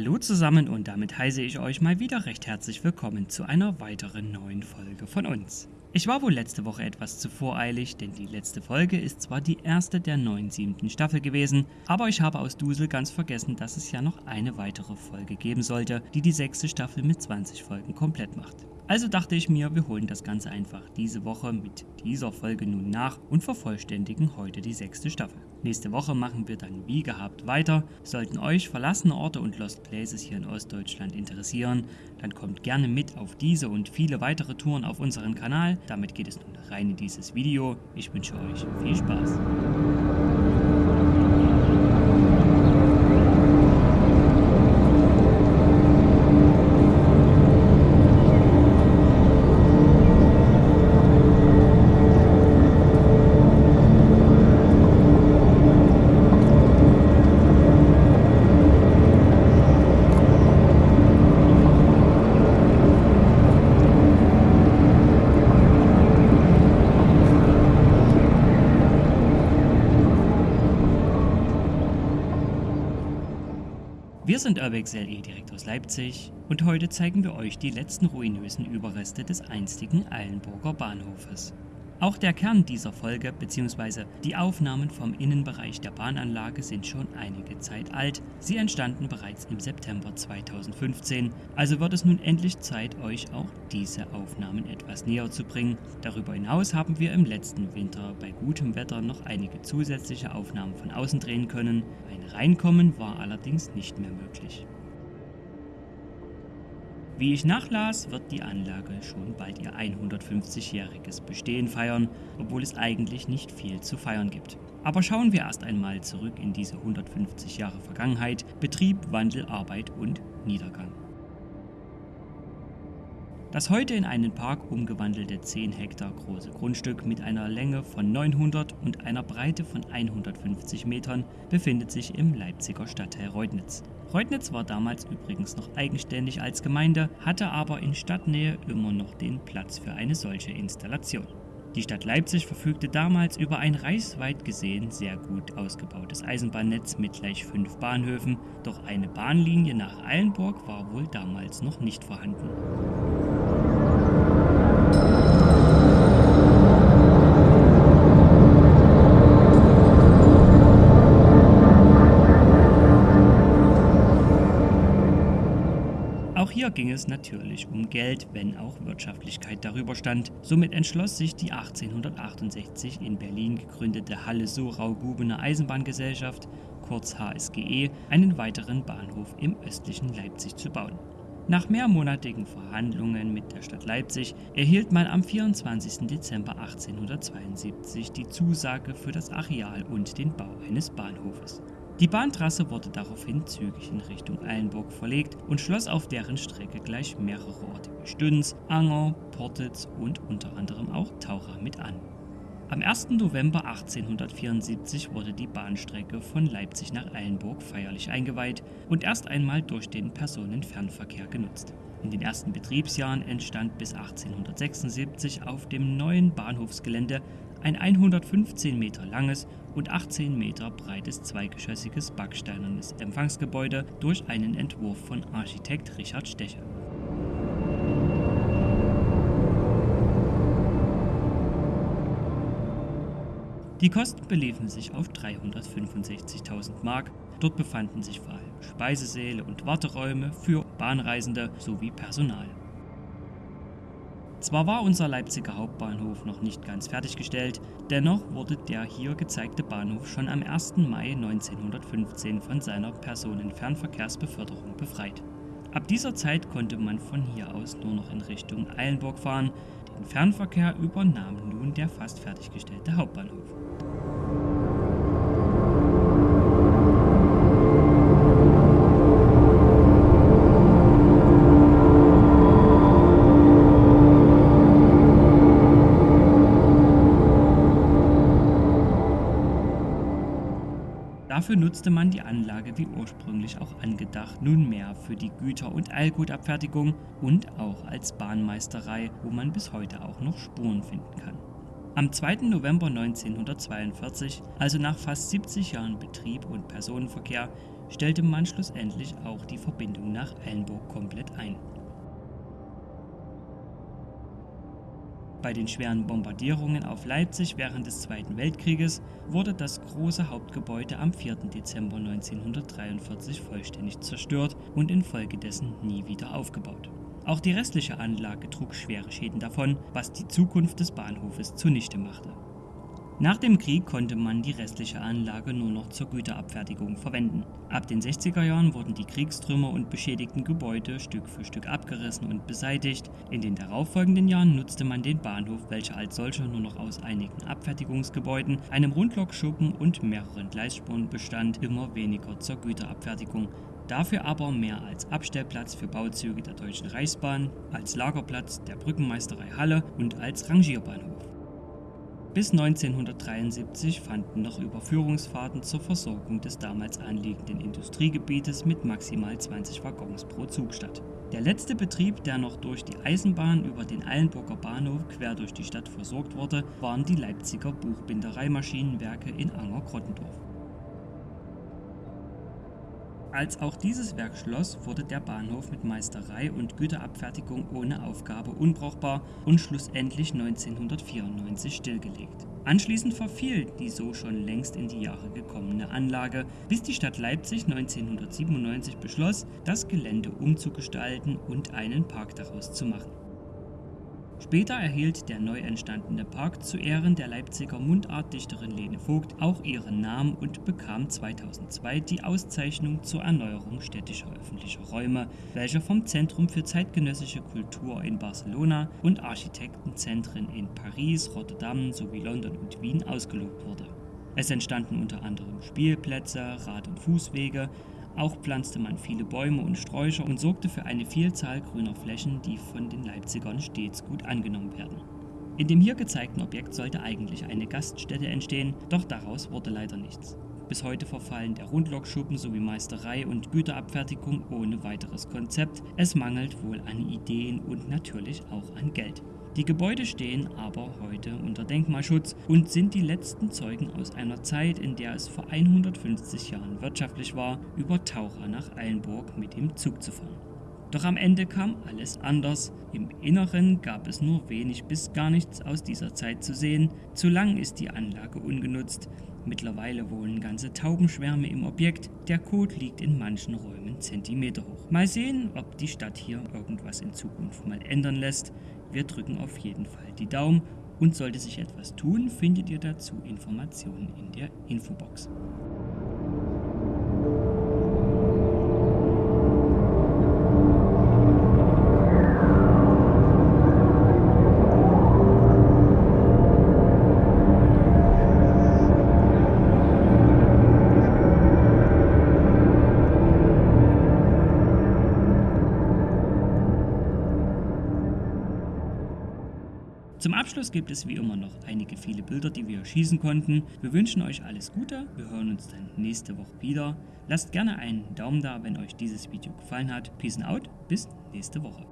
Hallo zusammen und damit heiße ich euch mal wieder recht herzlich willkommen zu einer weiteren neuen Folge von uns. Ich war wohl letzte Woche etwas zu voreilig, denn die letzte Folge ist zwar die erste der neuen siebten Staffel gewesen, aber ich habe aus Dusel ganz vergessen, dass es ja noch eine weitere Folge geben sollte, die die sechste Staffel mit 20 Folgen komplett macht. Also dachte ich mir, wir holen das Ganze einfach diese Woche mit dieser Folge nun nach und vervollständigen heute die sechste Staffel. Nächste Woche machen wir dann wie gehabt weiter. Sollten euch verlassene Orte und Lost Places hier in Ostdeutschland interessieren, dann kommt gerne mit auf diese und viele weitere Touren auf unseren Kanal. Damit geht es nun rein in dieses Video. Ich wünsche euch viel Spaß. Wir sind Urbex LE direkt aus Leipzig und heute zeigen wir euch die letzten ruinösen Überreste des einstigen Eilenburger Bahnhofes. Auch der Kern dieser Folge bzw. die Aufnahmen vom Innenbereich der Bahnanlage sind schon einige Zeit alt. Sie entstanden bereits im September 2015, also wird es nun endlich Zeit, euch auch diese Aufnahmen etwas näher zu bringen. Darüber hinaus haben wir im letzten Winter bei gutem Wetter noch einige zusätzliche Aufnahmen von außen drehen können. Ein Reinkommen war allerdings nicht mehr möglich. Wie ich nachlas, wird die Anlage schon bald ihr 150-jähriges Bestehen feiern, obwohl es eigentlich nicht viel zu feiern gibt. Aber schauen wir erst einmal zurück in diese 150 Jahre Vergangenheit, Betrieb, Wandel, Arbeit und Niedergang. Das heute in einen Park umgewandelte 10 Hektar große Grundstück mit einer Länge von 900 und einer Breite von 150 Metern befindet sich im Leipziger Stadtteil Reutnitz. Reutnitz war damals übrigens noch eigenständig als Gemeinde, hatte aber in Stadtnähe immer noch den Platz für eine solche Installation. Die Stadt Leipzig verfügte damals über ein reichsweit gesehen sehr gut ausgebautes Eisenbahnnetz mit gleich fünf Bahnhöfen, doch eine Bahnlinie nach Eilenburg war wohl damals noch nicht vorhanden. Ging es natürlich um Geld, wenn auch Wirtschaftlichkeit darüber stand. Somit entschloss sich die 1868 in Berlin gegründete Halle-Sorau-Gubener Eisenbahngesellschaft, kurz HSGE, einen weiteren Bahnhof im östlichen Leipzig zu bauen. Nach mehrmonatigen Verhandlungen mit der Stadt Leipzig erhielt man am 24. Dezember 1872 die Zusage für das Areal und den Bau eines Bahnhofes. Die Bahntrasse wurde daraufhin zügig in Richtung Eilenburg verlegt und schloss auf deren Strecke gleich mehrere Orte wie Stüns, Anger, Portitz und unter anderem auch Taucher mit an. Am 1. November 1874 wurde die Bahnstrecke von Leipzig nach Eilenburg feierlich eingeweiht und erst einmal durch den Personenfernverkehr genutzt. In den ersten Betriebsjahren entstand bis 1876 auf dem neuen Bahnhofsgelände ein 115 Meter langes und 18 Meter breites zweigeschossiges backsteinernes Empfangsgebäude durch einen Entwurf von Architekt Richard Stecher. Die Kosten beliefen sich auf 365.000 Mark. Dort befanden sich vor allem Speisesäle und Warteräume für Bahnreisende sowie Personal. Zwar war unser Leipziger Hauptbahnhof noch nicht ganz fertiggestellt, dennoch wurde der hier gezeigte Bahnhof schon am 1. Mai 1915 von seiner Personenfernverkehrsbeförderung befreit. Ab dieser Zeit konnte man von hier aus nur noch in Richtung Eilenburg fahren, den Fernverkehr übernahm nun der fast fertiggestellte Hauptbahnhof. Dafür nutzte man die Anlage wie ursprünglich auch angedacht nunmehr für die Güter- und Eilgutabfertigung und auch als Bahnmeisterei, wo man bis heute auch noch Spuren finden kann. Am 2. November 1942, also nach fast 70 Jahren Betrieb und Personenverkehr, stellte man schlussendlich auch die Verbindung nach Eilenburg komplett ein. Bei den schweren Bombardierungen auf Leipzig während des Zweiten Weltkrieges wurde das große Hauptgebäude am 4. Dezember 1943 vollständig zerstört und infolgedessen nie wieder aufgebaut. Auch die restliche Anlage trug schwere Schäden davon, was die Zukunft des Bahnhofes zunichte machte. Nach dem Krieg konnte man die restliche Anlage nur noch zur Güterabfertigung verwenden. Ab den 60er Jahren wurden die Kriegstrümmer und beschädigten Gebäude Stück für Stück abgerissen und beseitigt. In den darauffolgenden Jahren nutzte man den Bahnhof, welcher als solcher nur noch aus einigen Abfertigungsgebäuden, einem Rundlokschuppen und mehreren Gleisspuren bestand, immer weniger zur Güterabfertigung dafür aber mehr als Abstellplatz für Bauzüge der Deutschen Reichsbahn, als Lagerplatz der Brückenmeisterei Halle und als Rangierbahnhof. Bis 1973 fanden noch Überführungsfahrten zur Versorgung des damals anliegenden Industriegebietes mit maximal 20 Waggons pro Zug statt. Der letzte Betrieb, der noch durch die Eisenbahn über den Eilenburger Bahnhof quer durch die Stadt versorgt wurde, waren die Leipziger Buchbindereimaschinenwerke in Anger-Krottendorf. Als auch dieses Werk schloss, wurde der Bahnhof mit Meisterei und Güterabfertigung ohne Aufgabe unbrauchbar und schlussendlich 1994 stillgelegt. Anschließend verfiel die so schon längst in die Jahre gekommene Anlage, bis die Stadt Leipzig 1997 beschloss, das Gelände umzugestalten und einen Park daraus zu machen. Später erhielt der neu entstandene Park zu Ehren der Leipziger Mundartdichterin Lene Vogt auch ihren Namen und bekam 2002 die Auszeichnung zur Erneuerung städtischer öffentlicher Räume, welche vom Zentrum für zeitgenössische Kultur in Barcelona und Architektenzentren in Paris, Rotterdam sowie London und Wien ausgelobt wurde. Es entstanden unter anderem Spielplätze, Rad- und Fußwege, auch pflanzte man viele Bäume und Sträucher und sorgte für eine Vielzahl grüner Flächen, die von den Leipzigern stets gut angenommen werden. In dem hier gezeigten Objekt sollte eigentlich eine Gaststätte entstehen, doch daraus wurde leider nichts. Bis heute verfallen der Rundlokschuppen sowie Meisterei und Güterabfertigung ohne weiteres Konzept. Es mangelt wohl an Ideen und natürlich auch an Geld. Die Gebäude stehen aber heute unter Denkmalschutz und sind die letzten Zeugen aus einer Zeit, in der es vor 150 Jahren wirtschaftlich war, über Taucher nach Eilenburg mit dem Zug zu fahren. Doch am Ende kam alles anders. Im Inneren gab es nur wenig bis gar nichts aus dieser Zeit zu sehen. Zu lang ist die Anlage ungenutzt. Mittlerweile wohnen ganze Taubenschwärme im Objekt. Der Code liegt in manchen Räumen Zentimeter hoch. Mal sehen, ob die Stadt hier irgendwas in Zukunft mal ändern lässt. Wir drücken auf jeden Fall die Daumen und sollte sich etwas tun, findet ihr dazu Informationen in der Infobox. Zum Abschluss gibt es wie immer noch einige viele Bilder, die wir schießen konnten. Wir wünschen euch alles Gute, wir hören uns dann nächste Woche wieder. Lasst gerne einen Daumen da, wenn euch dieses Video gefallen hat. Peace out, bis nächste Woche.